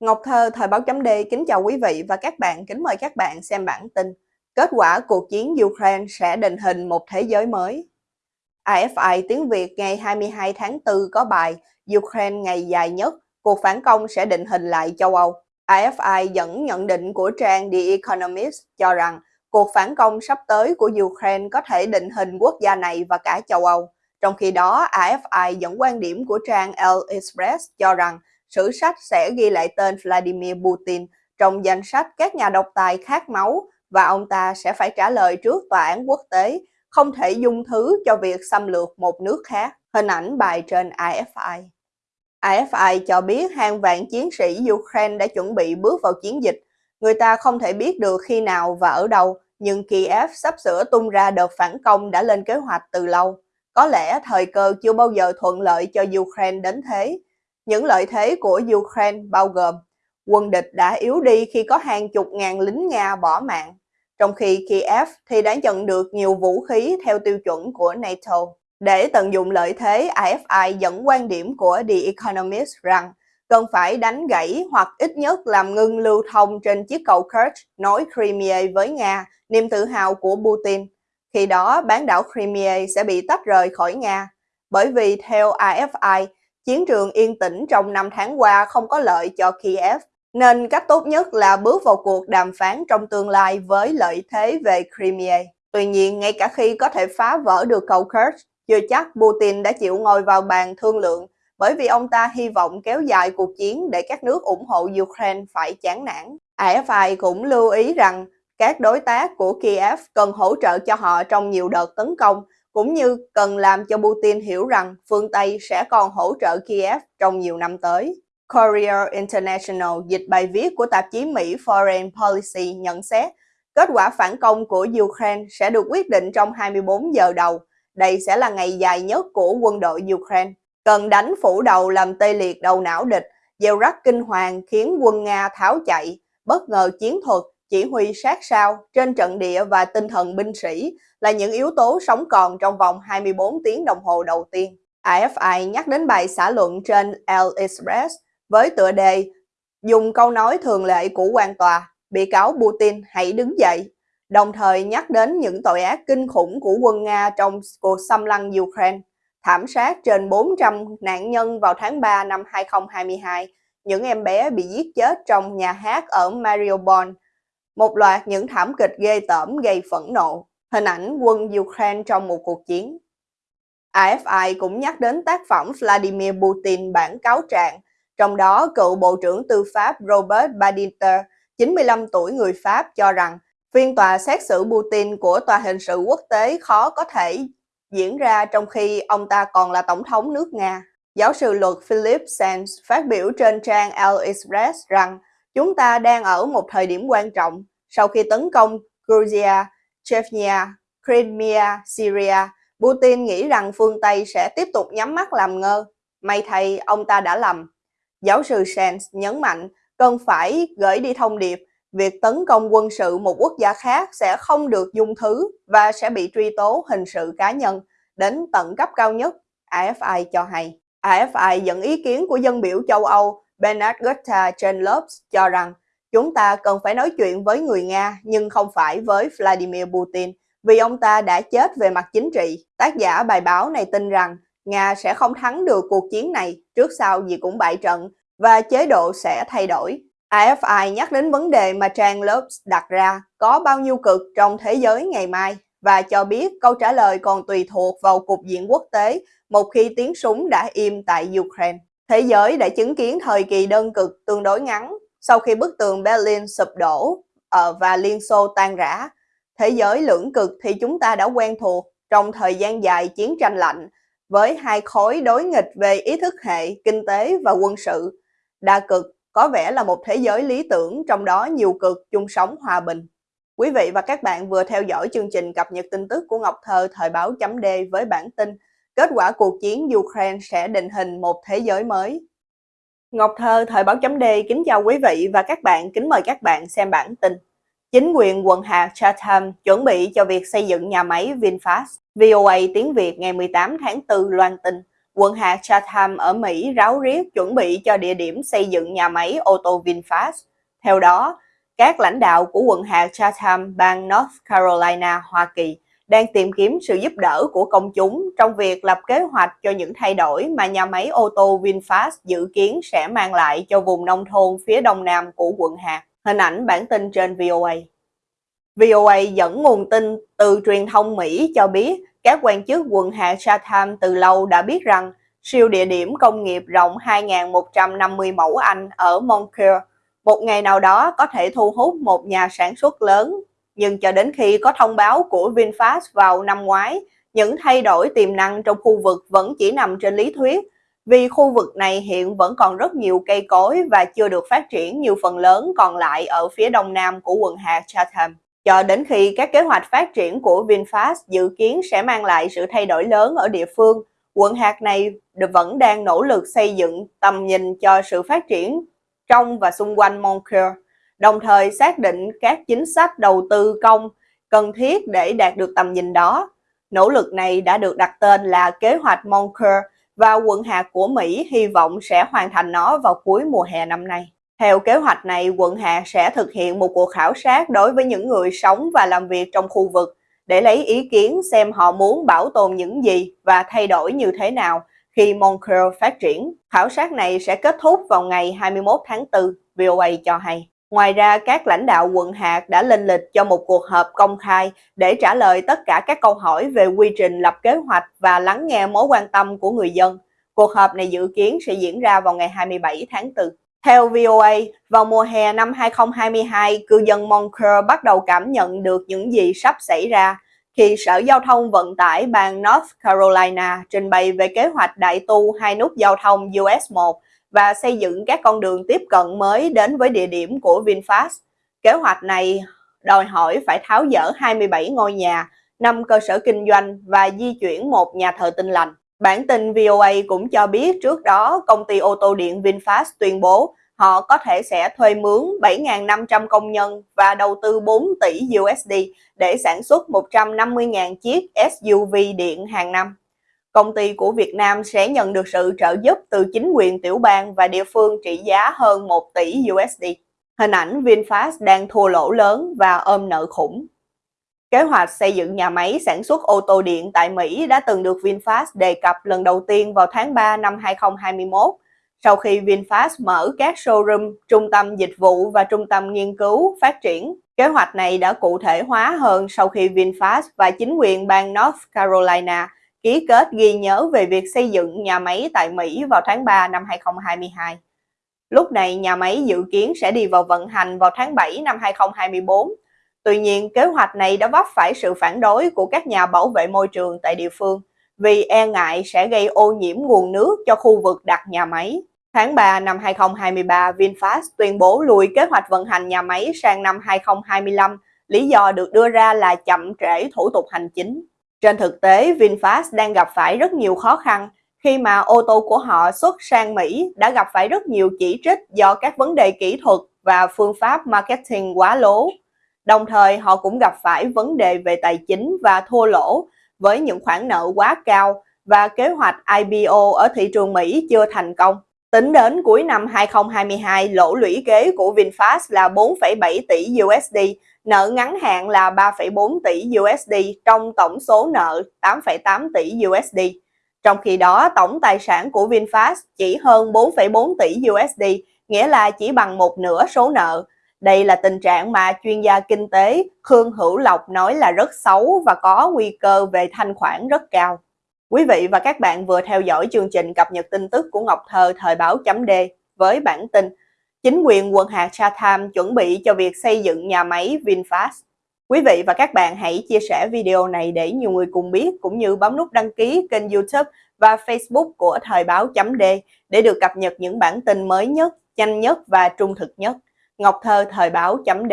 Ngọc Thơ, Thời báo chấm D kính chào quý vị và các bạn, kính mời các bạn xem bản tin. Kết quả cuộc chiến Ukraine sẽ định hình một thế giới mới. AFI tiếng Việt ngày 22 tháng 4 có bài Ukraine ngày dài nhất, cuộc phản công sẽ định hình lại châu Âu. AFI dẫn nhận định của trang The Economist cho rằng cuộc phản công sắp tới của Ukraine có thể định hình quốc gia này và cả châu Âu. Trong khi đó, AFI dẫn quan điểm của trang El Express cho rằng sử sách sẽ ghi lại tên Vladimir Putin trong danh sách các nhà độc tài khát máu và ông ta sẽ phải trả lời trước tòa án quốc tế, không thể dung thứ cho việc xâm lược một nước khác. Hình ảnh bài trên AFI. AFI cho biết hàng vạn chiến sĩ Ukraine đã chuẩn bị bước vào chiến dịch. Người ta không thể biết được khi nào và ở đâu, nhưng Kiev sắp sửa tung ra đợt phản công đã lên kế hoạch từ lâu. Có lẽ thời cơ chưa bao giờ thuận lợi cho Ukraine đến thế, những lợi thế của Ukraine bao gồm quân địch đã yếu đi khi có hàng chục ngàn lính Nga bỏ mạng, trong khi Kiev thì đã nhận được nhiều vũ khí theo tiêu chuẩn của NATO. Để tận dụng lợi thế, AFI dẫn quan điểm của The Economist rằng cần phải đánh gãy hoặc ít nhất làm ngưng lưu thông trên chiếc cầu Kerch nối Crimea với Nga, niềm tự hào của Putin. Khi đó, bán đảo Crimea sẽ bị tách rời khỏi Nga. Bởi vì theo AFI, chiến trường yên tĩnh trong năm tháng qua không có lợi cho Kiev, nên cách tốt nhất là bước vào cuộc đàm phán trong tương lai với lợi thế về Crimea. Tuy nhiên, ngay cả khi có thể phá vỡ được cầu Kerch, chưa chắc Putin đã chịu ngồi vào bàn thương lượng bởi vì ông ta hy vọng kéo dài cuộc chiến để các nước ủng hộ Ukraine phải chán nản. AFI cũng lưu ý rằng các đối tác của Kiev cần hỗ trợ cho họ trong nhiều đợt tấn công cũng như cần làm cho Putin hiểu rằng phương Tây sẽ còn hỗ trợ Kiev trong nhiều năm tới. Courier International dịch bài viết của tạp chí Mỹ Foreign Policy nhận xét kết quả phản công của Ukraine sẽ được quyết định trong 24 giờ đầu. Đây sẽ là ngày dài nhất của quân đội Ukraine. Cần đánh phủ đầu làm tê liệt đầu não địch, gieo rắc kinh hoàng khiến quân Nga tháo chạy, bất ngờ chiến thuật chỉ huy sát sao trên trận địa và tinh thần binh sĩ là những yếu tố sống còn trong vòng 24 tiếng đồng hồ đầu tiên. AFI nhắc đến bài xã luận trên El Express với tựa đề dùng câu nói thường lệ của quan tòa, bị cáo Putin hãy đứng dậy, đồng thời nhắc đến những tội ác kinh khủng của quân Nga trong cuộc xâm lăng Ukraine, thảm sát trên 400 nạn nhân vào tháng 3 năm 2022, những em bé bị giết chết trong nhà hát ở Mariupol, một loạt những thảm kịch ghê tởm gây phẫn nộ, hình ảnh quân Ukraine trong một cuộc chiến. AFI cũng nhắc đến tác phẩm Vladimir Putin bản cáo trạng, trong đó cựu Bộ trưởng Tư pháp Robert Badinter, 95 tuổi người Pháp cho rằng phiên tòa xét xử Putin của Tòa hình sự quốc tế khó có thể diễn ra trong khi ông ta còn là Tổng thống nước Nga. Giáo sư luật Philip Sands phát biểu trên trang El Express rằng Chúng ta đang ở một thời điểm quan trọng sau khi tấn công Georgia, Chechnya, Crimea, Syria. Putin nghĩ rằng phương Tây sẽ tiếp tục nhắm mắt làm ngơ. May thay, ông ta đã lầm. Giáo sư Sands nhấn mạnh cần phải gửi đi thông điệp việc tấn công quân sự một quốc gia khác sẽ không được dung thứ và sẽ bị truy tố hình sự cá nhân đến tận cấp cao nhất, AFI cho hay. AFI dẫn ý kiến của dân biểu châu Âu Bernard Gotta trên Lopes cho rằng chúng ta cần phải nói chuyện với người Nga nhưng không phải với Vladimir Putin vì ông ta đã chết về mặt chính trị. Tác giả bài báo này tin rằng Nga sẽ không thắng được cuộc chiến này, trước sau gì cũng bại trận và chế độ sẽ thay đổi. AFI nhắc đến vấn đề mà trang Lopes đặt ra có bao nhiêu cực trong thế giới ngày mai và cho biết câu trả lời còn tùy thuộc vào cục diện quốc tế một khi tiếng súng đã im tại Ukraine. Thế giới đã chứng kiến thời kỳ đơn cực tương đối ngắn sau khi bức tường Berlin sụp đổ ờ, và Liên Xô tan rã. Thế giới lưỡng cực thì chúng ta đã quen thuộc trong thời gian dài chiến tranh lạnh với hai khối đối nghịch về ý thức hệ, kinh tế và quân sự. Đa cực có vẻ là một thế giới lý tưởng trong đó nhiều cực chung sống hòa bình. Quý vị và các bạn vừa theo dõi chương trình cập nhật tin tức của Ngọc Thơ thời báo chấm D với bản tin Kết quả cuộc chiến Ukraine sẽ định hình một thế giới mới. Ngọc Thơ, Thời báo chấm D kính chào quý vị và các bạn, kính mời các bạn xem bản tin. Chính quyền quận hạt Chatham chuẩn bị cho việc xây dựng nhà máy VinFast. VOA tiếng Việt ngày 18 tháng 4 loan tin quận hạt Chatham ở Mỹ ráo riết chuẩn bị cho địa điểm xây dựng nhà máy ô tô VinFast. Theo đó, các lãnh đạo của quận hạt Chatham, bang North Carolina, Hoa Kỳ đang tìm kiếm sự giúp đỡ của công chúng trong việc lập kế hoạch cho những thay đổi mà nhà máy ô tô VinFast dự kiến sẽ mang lại cho vùng nông thôn phía đông nam của quận hạt. Hình ảnh bản tin trên VOA. VOA dẫn nguồn tin từ truyền thông Mỹ cho biết các quan chức quận Hạ Chatham từ lâu đã biết rằng siêu địa điểm công nghiệp rộng 2.150 mẫu Anh ở Moncure một ngày nào đó có thể thu hút một nhà sản xuất lớn. Nhưng cho đến khi có thông báo của VinFast vào năm ngoái, những thay đổi tiềm năng trong khu vực vẫn chỉ nằm trên lý thuyết, vì khu vực này hiện vẫn còn rất nhiều cây cối và chưa được phát triển như phần lớn còn lại ở phía đông nam của quận hạt Chatham. Cho đến khi các kế hoạch phát triển của VinFast dự kiến sẽ mang lại sự thay đổi lớn ở địa phương, quận hạt này vẫn đang nỗ lực xây dựng tầm nhìn cho sự phát triển trong và xung quanh Moncure đồng thời xác định các chính sách đầu tư công cần thiết để đạt được tầm nhìn đó. Nỗ lực này đã được đặt tên là Kế hoạch Moncur và quận hạt của Mỹ hy vọng sẽ hoàn thành nó vào cuối mùa hè năm nay. Theo kế hoạch này, quận hạt sẽ thực hiện một cuộc khảo sát đối với những người sống và làm việc trong khu vực để lấy ý kiến xem họ muốn bảo tồn những gì và thay đổi như thế nào khi Moncur phát triển. Khảo sát này sẽ kết thúc vào ngày 21 tháng 4, VOA cho hay. Ngoài ra, các lãnh đạo quận hạt đã lên lịch cho một cuộc họp công khai để trả lời tất cả các câu hỏi về quy trình lập kế hoạch và lắng nghe mối quan tâm của người dân. Cuộc họp này dự kiến sẽ diễn ra vào ngày 27 tháng 4. Theo VOA, vào mùa hè năm 2022, cư dân Moncur bắt đầu cảm nhận được những gì sắp xảy ra khi Sở Giao thông Vận tải bang North Carolina trình bày về kế hoạch đại tu hai nút giao thông US 1 và xây dựng các con đường tiếp cận mới đến với địa điểm của VinFast. Kế hoạch này đòi hỏi phải tháo dỡ 27 ngôi nhà, 5 cơ sở kinh doanh và di chuyển một nhà thờ tinh lành. Bản tin VOA cũng cho biết trước đó công ty ô tô điện VinFast tuyên bố họ có thể sẽ thuê mướn 7.500 công nhân và đầu tư 4 tỷ USD để sản xuất 150.000 chiếc SUV điện hàng năm. Công ty của Việt Nam sẽ nhận được sự trợ giúp từ chính quyền tiểu bang và địa phương trị giá hơn 1 tỷ USD. Hình ảnh VinFast đang thua lỗ lớn và ôm nợ khủng. Kế hoạch xây dựng nhà máy sản xuất ô tô điện tại Mỹ đã từng được VinFast đề cập lần đầu tiên vào tháng 3 năm 2021 sau khi VinFast mở các showroom, trung tâm dịch vụ và trung tâm nghiên cứu phát triển. Kế hoạch này đã cụ thể hóa hơn sau khi VinFast và chính quyền bang North Carolina ký kết ghi nhớ về việc xây dựng nhà máy tại Mỹ vào tháng 3 năm 2022. Lúc này, nhà máy dự kiến sẽ đi vào vận hành vào tháng 7 năm 2024. Tuy nhiên, kế hoạch này đã vấp phải sự phản đối của các nhà bảo vệ môi trường tại địa phương vì e ngại sẽ gây ô nhiễm nguồn nước cho khu vực đặt nhà máy. Tháng 3 năm 2023, VinFast tuyên bố lùi kế hoạch vận hành nhà máy sang năm 2025, lý do được đưa ra là chậm trễ thủ tục hành chính. Trên thực tế, VinFast đang gặp phải rất nhiều khó khăn khi mà ô tô của họ xuất sang Mỹ đã gặp phải rất nhiều chỉ trích do các vấn đề kỹ thuật và phương pháp marketing quá lố. Đồng thời, họ cũng gặp phải vấn đề về tài chính và thua lỗ với những khoản nợ quá cao và kế hoạch IPO ở thị trường Mỹ chưa thành công. Tính đến cuối năm 2022, lỗ lũy kế của VinFast là 4,7 tỷ USD, nợ ngắn hạn là 3,4 tỷ USD trong tổng số nợ 8,8 tỷ USD. Trong khi đó, tổng tài sản của VinFast chỉ hơn 4,4 tỷ USD, nghĩa là chỉ bằng một nửa số nợ. Đây là tình trạng mà chuyên gia kinh tế Khương Hữu Lộc nói là rất xấu và có nguy cơ về thanh khoản rất cao. Quý vị và các bạn vừa theo dõi chương trình cập nhật tin tức của Ngọc Thơ thời báo chấm D với bản tin Chính quyền quận hạt Chatham chuẩn bị cho việc xây dựng nhà máy VinFast. Quý vị và các bạn hãy chia sẻ video này để nhiều người cùng biết cũng như bấm nút đăng ký kênh youtube và facebook của thời báo chấm D để được cập nhật những bản tin mới nhất, nhanh nhất và trung thực nhất. Ngọc Thơ thời báo chấm D